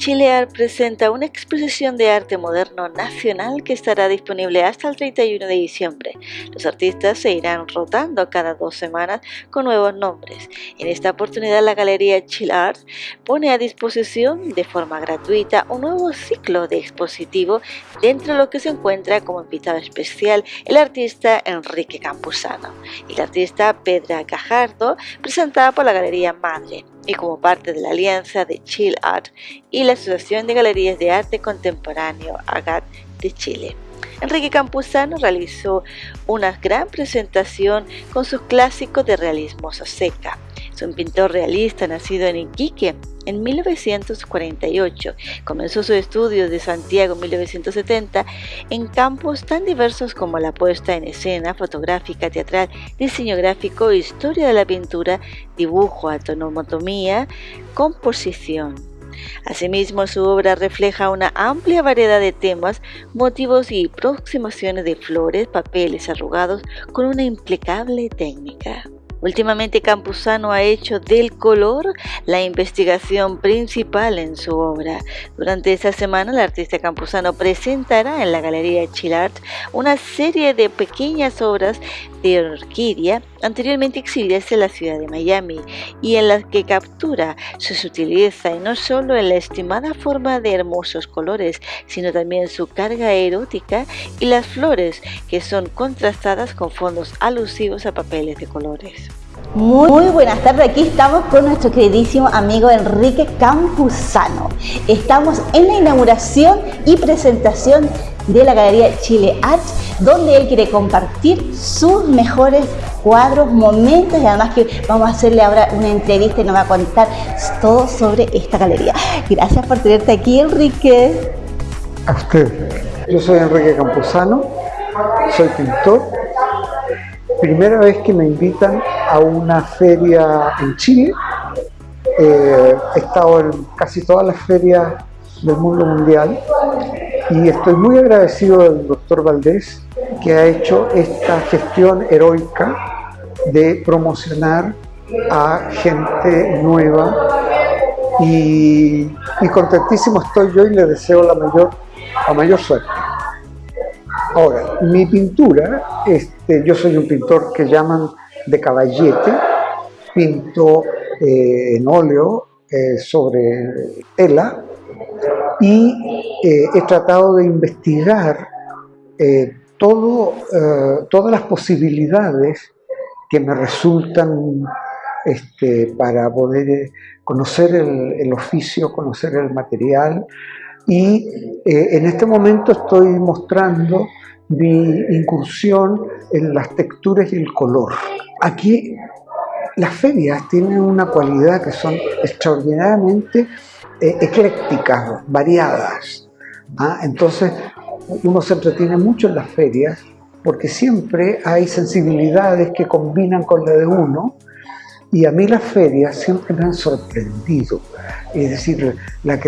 Chile Art presenta una exposición de arte moderno nacional que estará disponible hasta el 31 de diciembre. Los artistas se irán rotando cada dos semanas con nuevos nombres. En esta oportunidad la Galería Chile Art pone a disposición de forma gratuita un nuevo ciclo de expositivo dentro de lo que se encuentra como invitado especial el artista Enrique Campuzano y la artista Pedra Cajardo presentada por la Galería Madre y como parte de la alianza de Chill Art y la Asociación de Galerías de Arte Contemporáneo AGAT de Chile. Enrique Campuzano realizó una gran presentación con sus clásicos de realismo seca. Un pintor realista nacido en Iquique en 1948. Comenzó sus estudios de Santiago en 1970 en campos tan diversos como la puesta en escena, fotográfica, teatral, diseño gráfico, historia de la pintura, dibujo, autonomotomía, composición. Asimismo, su obra refleja una amplia variedad de temas, motivos y aproximaciones de flores, papeles arrugados con una impecable técnica. Últimamente Campuzano ha hecho del color la investigación principal en su obra. Durante esta semana el artista Campuzano presentará en la Galería Chilart una serie de pequeñas obras de orquídea anteriormente exhibidas en la ciudad de Miami y en las que captura su sutileza y no solo en la estimada forma de hermosos colores, sino también su carga erótica y las flores que son contrastadas con fondos alusivos a papeles de colores. Muy, buenas tardes, aquí estamos con nuestro queridísimo amigo Enrique Campuzano. Estamos en la inauguración y presentación de la Galería Chile Arts, donde él quiere compartir sus mejores cuadros, momentos y además que vamos a hacerle ahora una entrevista y nos va a contar todo sobre esta galería. Gracias por tenerte aquí, Enrique. A usted. Yo soy Enrique Campuzano, soy pintor. Primera vez que me invitan a una feria en Chile. Eh, he estado en casi todas las ferias del mundo mundial y estoy muy agradecido del doctor Valdés que ha hecho esta gestión heroica de promocionar a gente nueva y, contentísimo estoy yo y le deseo la mayor, la mayor suerte. Ahora, mi pintura, este, yo soy un pintor que llaman de caballete, pinto eh, en óleo eh, sobre tela y eh, he tratado de investigar todo, todas las posibilidades que me resultan este, para poder conocer el, el, oficio, conocer el material y en este momento estoy mostrando mi incursión en las texturas y el color. Aquí las ferias tienen una cualidad que son extraordinariamente eh, eclécticas, variadas. ¿ah? Entonces uno se entretiene mucho en las ferias porque siempre hay sensibilidades que combinan con la de uno y a mí las ferias siempre me han sorprendido. Es decir, la,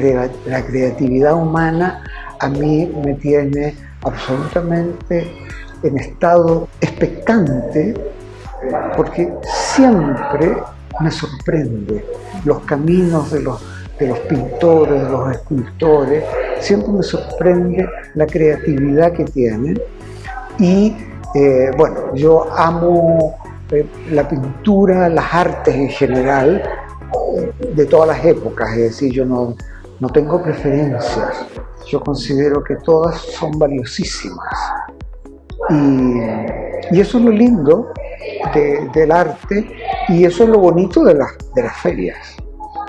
la creatividad humana a mí me tiene absolutamente en estado expectante porque siempre me sorprende los caminos de los, de los pintores, de los escultores, siempre me sorprende la creatividad que tienen y eh, bueno, yo amo la pintura, las artes en general, de todas las épocas, es decir, yo no, no tengo preferencias, yo considero que todas son valiosísimas. Y, eso es lo lindo del arte y eso es lo bonito de, de las ferias.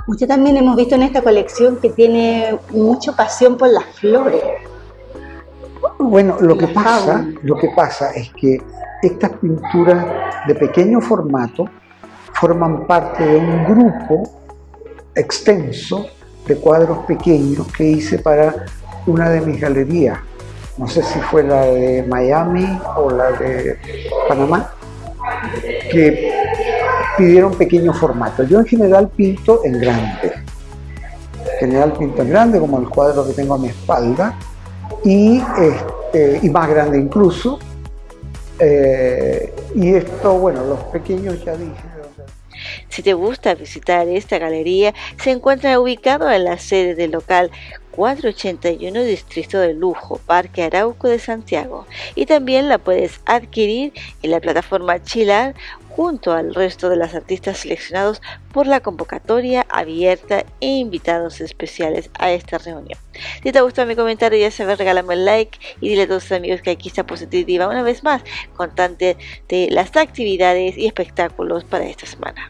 Usted también hemos visto en esta colección que tiene mucha pasión por las flores. Bueno, lo que, pasa, lo que pasa es que estas pinturas de pequeño formato forman parte de un grupo extenso de cuadros pequeños que hice para una de mis galerías. No sé si fue la de Miami o la de Panamá, que pidieron pequeño formato. Yo en general pinto en grande. En general pinto en grande, como el cuadro que tengo a mi espalda, y, este, y más grande incluso. Eh, y esto, bueno, los pequeños ya dije. Si te gusta visitar esta galería, se encuentra ubicado en la sede del local 481 Distrito de Lujo, Parque Arauco de Santiago. Y también la puedes adquirir en la plataforma Chilar junto al resto de los artistas seleccionados por la convocatoria abierta e invitados especiales a esta reunión. Si te gustó mi comentario, ya sabes, regálame un like y dile a tus amigos que aquí está Positiva una vez más, contante de las actividades y espectáculos para esta semana.